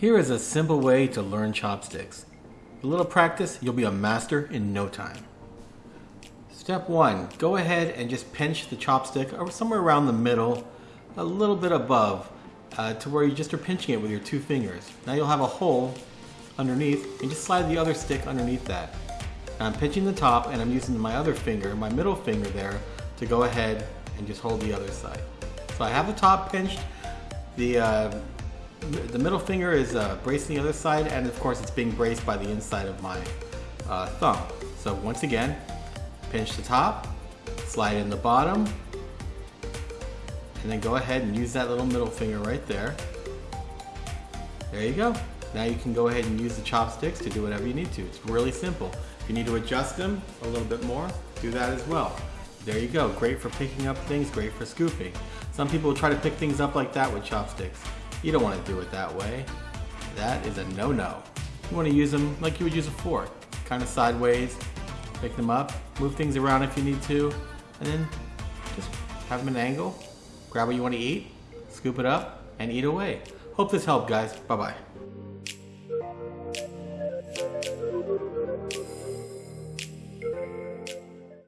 Here is a simple way to learn chopsticks. A little practice, you'll be a master in no time. Step one, go ahead and just pinch the chopstick or somewhere around the middle, a little bit above, uh, to where you just are pinching it with your two fingers. Now you'll have a hole underneath and just slide the other stick underneath that. Now I'm pinching the top and I'm using my other finger, my middle finger there, to go ahead and just hold the other side. So I have the top pinched, the uh, the middle finger is uh, bracing the other side and of course it's being braced by the inside of my uh, thumb. So once again, pinch the top, slide in the bottom, and then go ahead and use that little middle finger right there. There you go. Now you can go ahead and use the chopsticks to do whatever you need to. It's really simple. If you need to adjust them a little bit more, do that as well. There you go. Great for picking up things, great for scooping. Some people try to pick things up like that with chopsticks. You don't want to do it that way. That is a no-no. You want to use them like you would use a fork. Kind of sideways, pick them up, move things around if you need to, and then just have them at an angle, grab what you want to eat, scoop it up, and eat away. Hope this helped guys. Bye-bye.